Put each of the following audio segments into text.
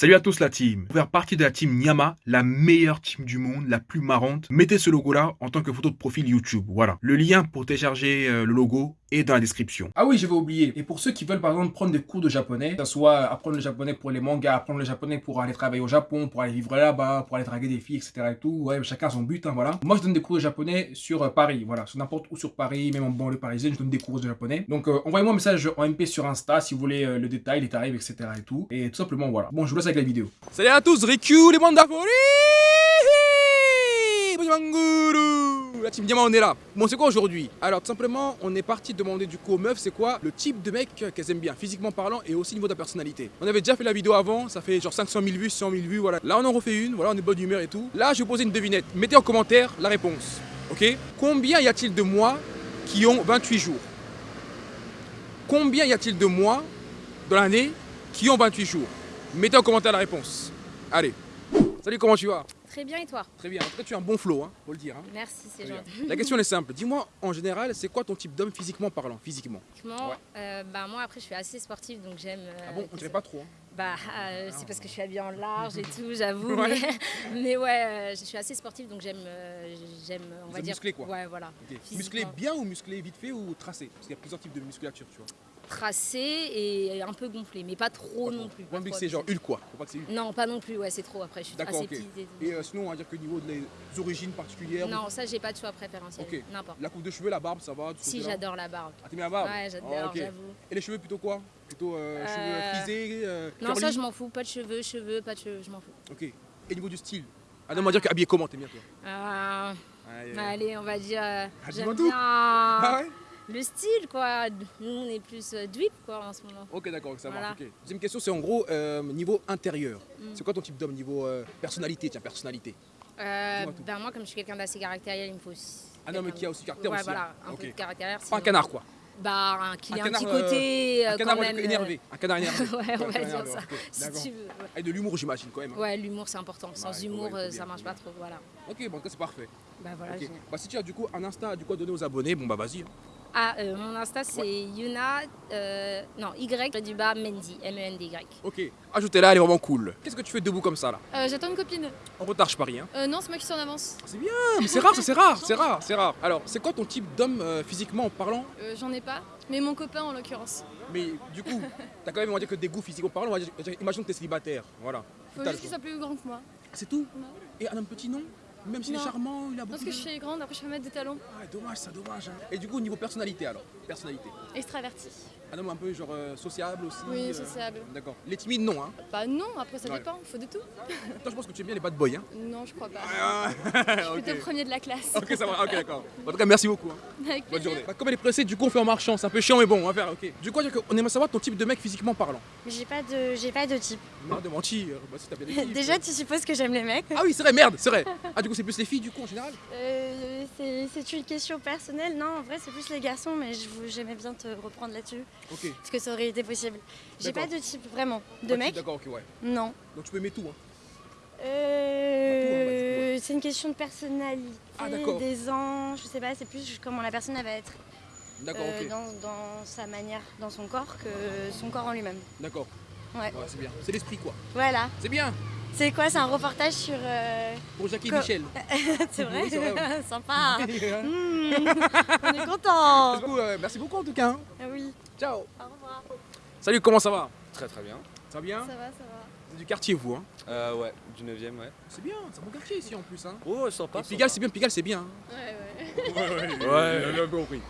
Salut à tous la team. Pour faire partie de la team Nyama, la meilleure team du monde, la plus marrante, mettez ce logo là en tant que photo de profil YouTube. Voilà. Le lien pour télécharger euh, le logo est dans la description. Ah oui, je vais oublier. Et pour ceux qui veulent par exemple prendre des cours de japonais, que ce soit apprendre le japonais pour les mangas, apprendre le japonais pour aller travailler au Japon, pour aller vivre là-bas, pour aller draguer des filles, etc. et tout, ouais, chacun son but, hein, voilà. Moi, je donne des cours de japonais sur euh, Paris, voilà, sur n'importe où sur Paris, même en banlieue parisienne, je donne des cours de japonais. Donc, euh, envoyez-moi un message en MP sur Insta si vous voulez euh, le détail, les tarifs, etc. et tout. Et tout simplement, voilà. Bon, je vous laisse avec la vidéo. Salut à tous, Riku, les bandes la team Diamant on est là. Bon c'est quoi aujourd'hui? Alors tout simplement on est parti demander du coup aux meufs c'est quoi le type de mec qu'elles aiment bien physiquement parlant et aussi au niveau de la personnalité. On avait déjà fait la vidéo avant, ça fait genre 500 000 vues, 100 000 vues, voilà. Là on en refait une, voilà on est bonne humeur et tout. Là je vais poser une devinette. Mettez en commentaire la réponse. Ok? Combien y a-t-il de mois qui ont 28 jours? Combien y a-t-il de mois dans l'année qui ont 28 jours? Mettez en commentaire la réponse. Allez. Salut comment tu vas? Très bien et toi Très bien, en tout cas tu as un bon flow, hein, faut le dire. Hein. Merci, c'est gentil. La question est simple, dis-moi en général, c'est quoi ton type d'homme physiquement parlant Physiquement? Ouais. euh, bah, moi après je suis assez sportive donc j'aime. euh, Ah bon, on dirait pas trop. Hein. Bah euh, c'est parce que je suis habillée en large et tout, j'avoue. Ouais. Mais, mais ouais, euh, je suis assez sportive donc j'aime, euh, j'aime, on va dire. musclé, quoi. Ouais, voilà. Musclé bien ou musclé vite fait ou tracé? Parce qu'il y a plusieurs types de musculature, tu vois. Tracé et un peu gonflé, mais pas trop non plus. pas c'est genre. Hulk quoi. Pas que. Non, pas non plus, ouais, c'est trop après, je suis D'accord, assez petite. et euh, sinon, on va dire que niveau des origines particulières, Non, ça j'ai pas de choix préférentiel, Ok. n'importe. la coupe de cheveux, la barbe, ça va Si j'adore la barbe. Ah, t'aimes bien la barbe Ouais, j'adore, Ah, j'avoue. Et les cheveux plutôt quoi? Plutôt euh, Euh, cheveux frisés euh, Non, ça je m'en fous, pas de cheveux, cheveux, pas de cheveux, je m'en fous. Ok. Et niveau du style? Ah non, on va dire qu'habillé comment t'aimes bien toi? Euh, allez, on va dire. euh, Ah, J'aime bien Ah ouais? Le style, quoi. Nous, on est plus euh, drip, quoi, en ce moment. Ok, d'accord, ça Voilà. marche. Deuxième question, c'est en gros euh, niveau intérieur. Mm. C'est quoi ton type d'homme niveau euh, personnalité? Tiens, personnalité. Euh, ben, moi, comme je suis quelqu'un d'assez caractériel, il me faut aussi. Ah non, mais qui a aussi caractère Ouais, aussi. voilà, hein. un peu de caractère. Pas un canard quoi. Bah, un, qu'il Un un, canard, petit euh, côté, Un canard quand même. énervé. Un canard énervé. ouais, on Un va dire ça. Si tu veux. ouais. Avec de l'humour, j'imagine quand même. hein. Ouais, l'humour, c'est important. Sans humour, bien, ça marche pas trop. Voilà. Ok, bon, en tout cas, c'est parfait. Bah, voilà. Bah, si tu as du coup un du coup à donner aux abonnés, bon bah vas-y. Ah, euh, mon Insta, c'est Yuna. euh, non, Y du bas Mendy. M-E-N-D-Y. Ok. Ajoutez-la, elle est vraiment cool. Qu'est-ce que tu fais debout comme ça là Euh, J'attends une copine. En retard, je parie. Hein. Euh, non, c'est moi qui suis en avance. C'est bien, mais c'est rare, ça, c'est rare, c'est rare, c'est rare. Alors, c'est quoi ton type d'homme euh, physiquement parlant Euh, J'en ai pas, mais mon copain en l'occurrence. Mais du coup, t'as quand même, on va dire que des goûts physiquement parlant, on va dire, imagine que t'es célibataire, voilà. Faut juste qu'il soit plus grand que moi. C'est tout Non. Et un homme petit, non Même s'il est charmant, il a beaucoup Parce que de- je suis grande, après je peux mettre des talons. Ah, dommage, ça, dommage. hein. Et du coup, au niveau personnalité alors? Personnalité. Extraverti. Un homme un peu genre euh, sociable aussi Oui, euh, sociable. D'accord. Les timides, non, hein Bah non, après ça Ouais. dépend, faut de tout. Toi, je pense que tu aimes bien les bad boys, hein Non, je crois pas. Ah, Je suis ok. plutôt premier de la classe. Ok, ça va, ok, d'accord. En tout cas, merci beaucoup. hein. Avec Bonne plaisir. journée. Bah, comme elle est pressée, du coup, on fait en marchant. C'est un peu chiant, mais bon, on va faire, ok. Du coup, on aimerait savoir ton type de mec physiquement parlant. J'ai pas de j'ai pas de type. Non, de mentir. Bah, si t'as bien des types. Déjà tu supposes que j'aime les mecs. Ah oui, c'est vrai, merde, c'est vrai. Ah, du coup, c'est plus les filles, du coup, en général? Euh, c'est c'est une question personnelle. Non, en vrai c'est plus les garçons, mais je vous- j'aimais bien te reprendre là-dessus Ok. parce que ça aurait été possible. J'ai pas de type vraiment. De mec D'accord, ok, ouais. Non. Donc, tu peux aimer tout, hein. Euh, c'est une question de personnalité, Ah, des ans, je sais pas, c'est plus comment la personne elle va être euh, dans, dans sa manière, dans son corps que son corps en lui-même. D'accord. Ouais. c'est bien. C'est l'esprit, quoi. Voilà. C'est bien. C'est quoi C'est un reportage sur. euh, Pour Jackie et Co- Michel. c'est vrai, Oui, c'est vrai, ouais. Sympa. Mmh, on est content. coup, euh, merci beaucoup, en tout cas. hein. Ah oui. Ciao. Au revoir. Salut, comment ça va? Très très bien. Ça va bien? Ça va, ça va. Vous êtes du quartier, vous, hein? Euh, ouais, du 9ème, ouais. C'est bien, c'est un bon quartier ici, en plus, hein. Oh, sympa. Et Pigalle, c'est bien, Pigalle, c'est bien. hein. Ouais, ouais. Ouais, j'ai bien compris.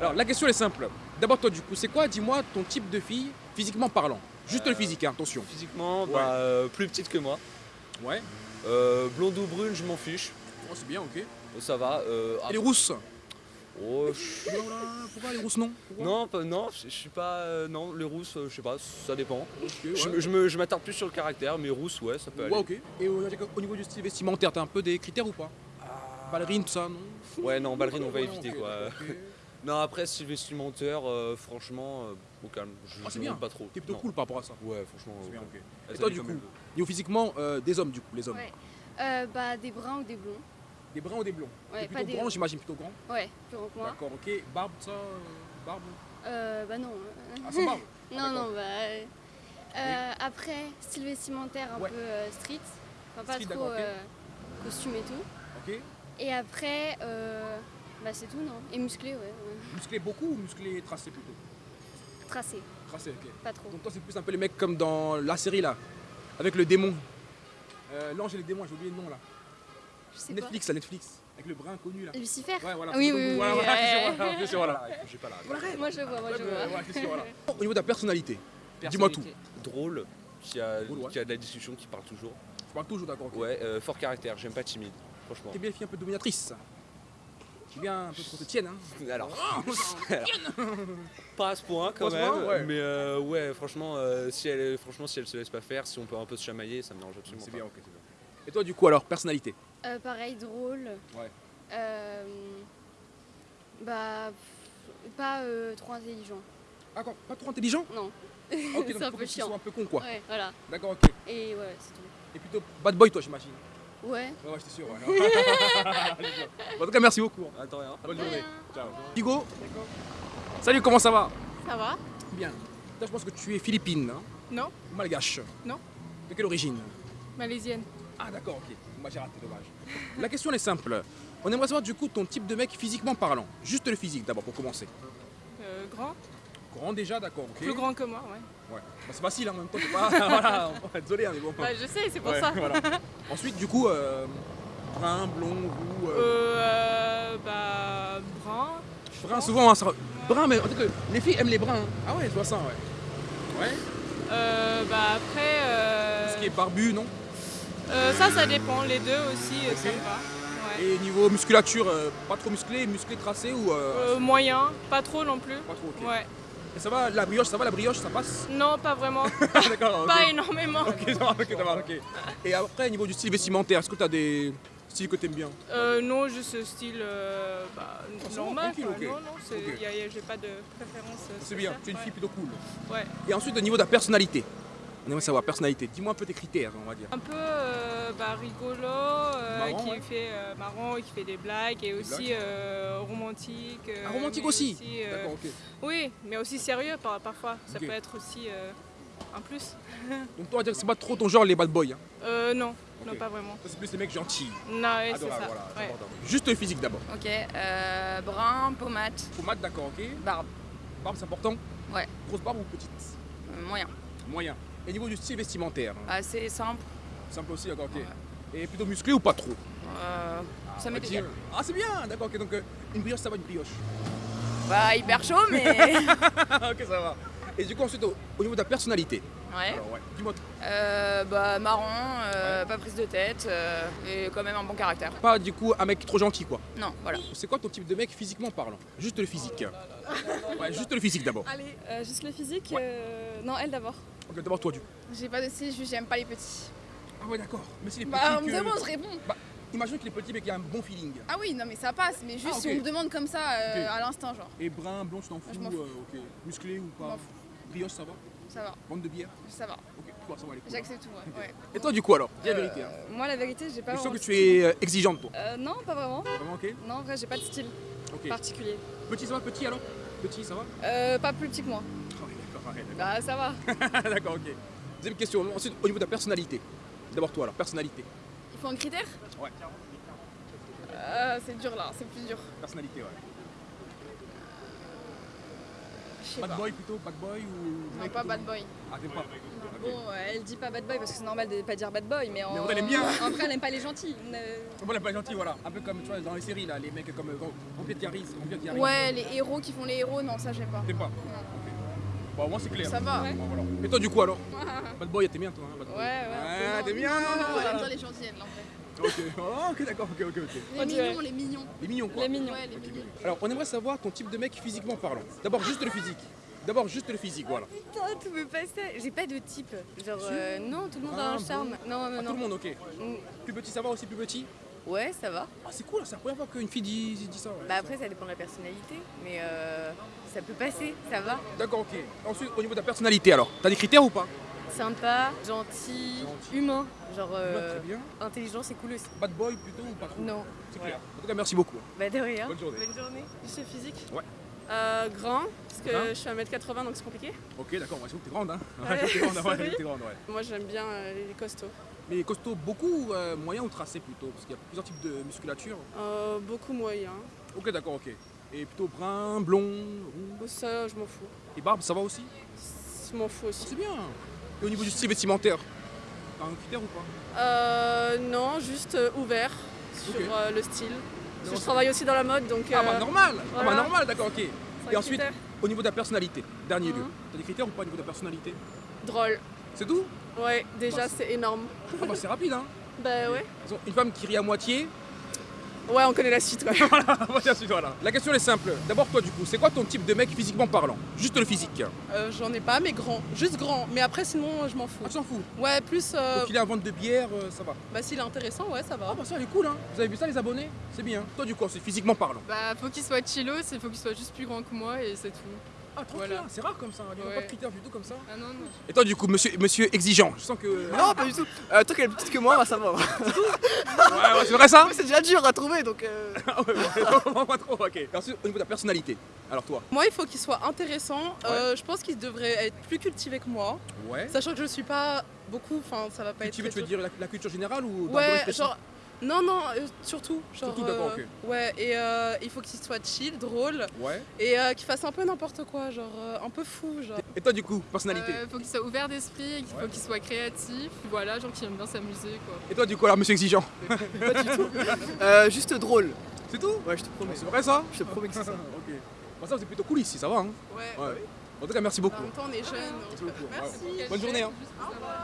Alors, la question est simple. D'abord, toi, du coup, c'est quoi, dis-moi, ton type de fille, physiquement parlant? Juste le physique, hein, attention. Physiquement, Ouais. bah, euh, plus petite que moi. Ouais. Euh, blonde ou brune, je m'en fiche. Oh, c'est bien, ok. Euh, Ça va. Euh, les après- rousses? Oh, je- Oh Pourquoi les rousses, non Pourquoi? Non, pas- non, je suis pas. non, les rousses, je sais pas, ça dépend. Ouais. Je, m'attarde plus sur le caractère, mais rousses, ouais, ça peut aller. Ouais, ok. Et au, au niveau du style vestimentaire, t'as un peu des critères ou pas? Ballerine, tout ça, non? Ouais, non, ballerine, on va éviter quoi. Non, après, style vestimentaire, euh, franchement, euh, au calme. Je Ah, c'est je bien. pas trop. T'es plutôt Non. cool par rapport à ça. Ouais, franchement. C'est euh, bien, ok. Et toi, du coup. Niveau physiquement, euh, des hommes, du coup, les hommes. Ouais. Euh, bah des bruns ou des blonds. Des bruns ou des blonds Ouais, T'es pas plutôt des. grand, j'imagine, plutôt grand. Ouais, plus grand que moi. D'accord, ok. Barbe, ça, euh, barbe? Euh, bah non. euh, Ah, sans barbe Non, non, bah. euh, Euh, après, style vestimentaire un Ouais. peu euh, street. Enfin, pas Street, trop euh, costume et tout. Ok. Et après, euh, bah c'est tout, non Et musclé, ouais. ouais. Musclé beaucoup ou musclé tracé plutôt Tracé, Tracé, ok. pas trop. Donc toi, c'est plus un peu les mecs comme dans la série là, avec le démon. Euh, L'ange et les démons, j'ai oublié le nom là. Je sais Netflix, là, Netflix, avec le brun connu là. pas. Lucifer Ouais, voilà. Oui, oui, oui, Voilà, oui, voilà, voilà. J'ai pas la Moi je vois, moi je vois. Au niveau de ta personnalité, dis-moi tout. Drôle, qui a, Drôle, ouais. qui a de la discussion, qui parle toujours. Je parle toujours d'accord. ok. Ouais, euh, fort caractère, j'aime pas timide, franchement. T'es bien une fille un peu dominatrice. T'es bien un peu qu'on te tienne, hein. Alors, pas à ce point quand Pas à ce même, point, ouais. mais euh, ouais, franchement, euh, si elle, franchement, si elle se laisse pas faire, si on peut un peu se chamailler, ça me dérange absolument C'est bien, ok, c'est bien. Et toi, du coup, alors, personnalité? Euh, pareil, drôle. Ouais. Euh, bah, pff, pas euh, trop intelligent. Ah, quoi, pas trop intelligent? Non. Ah, Ok, C'est donc un faut peu que tu chiant. sois un peu con, quoi. Ouais, voilà. D'accord, ok. Et ouais, c'est tout. Et plutôt bad boy, toi, j'imagine. Ouais. Ouais, ouais, j'étais sûr, ouais. en tout cas, merci beaucoup. Attends, rien. Bonne journée. Ciao. Hugo Salut, comment ça va? Ça va Bien. Toi, je pense que tu es philippine, hein? Non. Ou malgache? Non. De quelle origine? Malaisienne. Ah, d'accord, ok. Moi, j'ai raté, dommage. La question elle est simple. On aimerait savoir, du coup, ton type de mec physiquement parlant. Juste le physique, d'abord, pour commencer. Euh, grand. Grand déjà, d'accord. Plus grand que moi, ouais. Ouais. Bah, c'est facile, hein, en même temps. Pas... voilà, désolé, hein, mais bon. Bah, je sais, c'est pour Ouais, ça. voilà. Ensuite, du coup, euh, brun, blond, roux. euh, Euh, euh, bah, brun. brun, souvent, hein, ça... brun, mais en tout cas, les filles aiment les bruns. hein. Ah ouais, je vois ça, ouais. Ouais. Euh, bah, après. Ce qui est barbu, non euh, ça, ça dépend. Les deux aussi, ça me va. Ouais. Et niveau musculature, euh, pas trop musclé, musclé tracé ou. euh, Euh, moyen, pas trop non plus. Pas trop, ok. Ouais. Et ça va, la brioche, ça va, la brioche, ça passe Non, pas vraiment. D'accord, ok. Pas énormément. Ok, ça va, ok, ça va, ok. Et après, niveau du style vestimentaire, est-ce que tu as des styles que tu aimes bien Euh, non, juste style euh, bah, Ah, normal. tranquille, quoi. ok. Non, non, j'ai pas de préférence. euh, C'est bien, tu es une Ouais. fille plutôt cool. Ouais. Et ensuite, au niveau de ta personnalité, on aimerait savoir, personnalité, dis-moi un peu tes critères, on va dire. Un peu euh, bah, rigolo, euh, Marrant, qui ouais. fait euh, marrant, qui fait des blagues et aussi blagues. euh, romantique. euh, Ah, romantique aussi euh, D'accord, ok. Oui, mais aussi sérieux par- parfois. Ça peut être aussi euh, un plus. Donc, toi, on va dire que c'est pas trop ton genre, les bad boys. Hein. Euh, non, non pas vraiment. C'est plus les mecs gentils. Non, c'est ça. voilà, ouais. Juste le physique d'abord. Ok, euh, brun, pommade, Pomade, d'accord, ok. barbe, Barbe, c'est important Ouais. Grosse barbe ou petite? Euh, moyen. Moyen. Et niveau du style vestimentaire, Assez simple. simple aussi, d'accord, ok. Et plutôt musclé ou pas trop euh, ça on m'est dire- Ah, c'est bien, d'accord, ok. Donc, euh, une brioche, ça va, une brioche. Bah, hyper chaud, mais. ok, ça va. Et du coup, ensuite, au, au niveau de ta personnalité, ouais. alors, ouais, dis-moi. Euh, bah, marrant, euh, pas prise de tête, euh, et quand même un bon caractère. Pas du coup un mec trop gentil, quoi. Non, voilà. C'est quoi ton type de mec physiquement parlant? Juste le physique. Ouais, juste le physique d'abord. Allez, euh, juste le physique Ouais. euh, Non, elle d'abord. Ok, d'abord toi, du coup. J'ai pas de style, juste j'aime pas les petits. Ah ouais, d'accord. Mais si les petits. Bah, on me que- demande, je réponds. Imagine qu'il est petit mais qu'il a un bon feeling. Ah oui, non, mais ça passe, mais juste Ah, si on me demande comme ça euh, à l'instant, genre, Et brun, blond, tu t'en fous Je m'en fous. euh, ok. Musclé ou pas. Brioche, ça va Ça va, Bande de bière ça va. Ok, toi, ça va. J'accepte tout, ouais. ouais. Et toi, du coup, alors Dis la vérité. hein. Euh, moi, la vérité, j'ai pas Je sens que tu es euh, exigeante, toi. Euh, non, pas vraiment. Vraiment, ok Non, en vrai, j'ai pas de style particulier. Petit, ça va Petit alors? Petit, ça va? Euh, pas plus petit que moi. Ah Bah, ça va. d'accord. ok. Deuxième question. Ensuite, au niveau de ta personnalité. D'abord, toi, alors, personnalité. Il faut un critère Ouais. Euh, c'est dur là, c'est plus dur. Personnalité, ouais. Je sais Bad pas. boy plutôt Bad boy ou. Non, pas bad boy. Ah, t'aimes pas. Bon, euh, elle dit pas bad boy parce que c'est normal de pas dire bad boy, mais en. Mais on aime bien. En vrai, elle aime pas les gentils. On, euh, Bon, là, pas voilà. Un peu comme tu vois dans les séries, là, les mecs comme euh, Vampire Diaries. Vampire Diaries. Ouais, les héros qui font les héros, non, ça j'aime pas. T'aimes pas. Bon, moi, c'est clair. Ça va. Bon, voilà. Et toi, du coup, alors Bad boy, t'es bien, toi hein, bad boy Ouais, ouais. Ouais, t'es bien Non, non, non, elle aime bien les gentils, elle, en vrai. Ok, Oh, ok, d'accord, ok, ok, ok. Les mignons, les mignons. Les mignons, quoi. Les mignons. Ouais, les mignons. Alors, on aimerait savoir ton type de mec physiquement parlant. D'abord, juste le physique. D'abord, juste le physique, voilà. Putain, tu veux pas ça J'ai pas de type. Genre, euh, non, tout le monde Ah, a un bon. charme. Non, non, Ah, tout le non. monde, ok. Mm. Plus petit, ça va aussi, plus petit? Ouais, ça va. Ah, c'est cool, c'est la première fois qu'une fille dit, dit ça. ouais. Bah après, ça dépend de la personnalité. Mais euh, ça peut passer, ça va. D'accord, ok. Ensuite, au niveau de ta personnalité, alors, t'as des critères ou pas? Sympa, gentil, Gentil. humain. Genre, euh, Très bien. intelligent, c'est cool aussi. Bad boy plutôt ou pas trop? Non. C'est clair. En tout cas, merci beaucoup. Bah de rien. Bonne journée. Bonne journée. Juste physique? Ouais. Euh, grand, parce que Hein je suis 1m80 donc c'est compliqué. Ok, d'accord, ouais, t'es grande, hein. Ouais, t'es grande, ouais, sorry. t'es grande, ouais. Moi j'aime bien euh, les costauds. Mais costaud, beaucoup, euh, moyen ou tracé plutôt? Parce qu'il y a plusieurs types de musculature. Euh, beaucoup moyen. Ok, d'accord, ok. Et plutôt brun, blond, roux? Ça, je m'en fous. Et barbe, ça va aussi? Je m'en fous aussi. C'est bien. Et au niveau du style vestimentaire? T'as un critère ou pas? Euh, non, juste ouvert sur le style. Parce que Non, je travaille aussi dans la mode donc. Ah bah euh, normal Ah bah normal, d'accord, ok. Et ensuite, au niveau de la personnalité, dernier lieu. Mhm. T'as des critères ou pas au niveau de la personnalité? Drôle. C'est tout? Ouais, déjà Bah, c'est énorme. Ah bah c'est rapide, hein. Bah ouais. Une femme qui rit à moitié. Ouais, on connaît la suite. Ouais. voilà, voilà, voilà. La question est simple. D'abord toi du coup, c'est quoi ton type de mec physiquement parlant? Juste le physique. Euh, J'en ai pas, mais grand. Juste grand. Mais après, sinon, je m'en fous. Ah, tu t'en fous? Ouais, plus. euh, Donc il est à vente de bière, euh, ça va. Bah, s'il est intéressant, ouais, ça va. Ah bah ça elle est cool hein. Vous avez vu ça les abonnés? C'est bien. Toi du coup, c'est physiquement parlant. Bah, faut qu'il soit chillos, il faut qu'il soit juste plus grand que moi et c'est tout. Ah tranquille, Voilà. hein, c'est rare comme ça. Il n'y a pas de critères du tout comme ça. Ah non, non. Et toi du coup, monsieur, monsieur exigeant, je sens que. Non, pas du tout. Euh, toi qui est plus petite que moi, ça va. Ouais, ouais, c'est vrai ça c'est déjà dur à trouver donc. euh, Ah ouais, ouais, pas trop, ok. Ensuite, au niveau de ta personnalité, alors toi Moi, il faut qu'il soit intéressant. Euh, je pense qu'il devrait être plus cultivé que moi. Ouais. Sachant que je suis pas beaucoup. Enfin, ça va pas être. Tu veux, tu veux dire la, la culture générale ou dans Ouais, genre. Non, non, euh, surtout. Genre, Surtout, d'accord, euh, ok. Ouais, et euh, il faut qu'il soit chill, drôle. Ouais. Et euh, qu'il fasse un peu n'importe quoi, genre euh, un peu fou. Genre. Et toi du coup, personnalité Euh, faut qu'il soit ouvert d'esprit, il faut Ouais. qu'il soit créatif. Voilà, genre qui aime bien s'amuser quoi. Et toi du coup alors monsieur exigeant pas du tout. Euh, juste drôle. C'est tout Ouais, je te promets. C'est vrai ça Je te promets que c'est ça. Ok. Bon ça c'est plutôt cool ici, ça va hein Ouais. Ouais. En tout cas merci beaucoup. En même temps, on est jeunes. Merci. Merci. Bonne journée hein. Au revoir.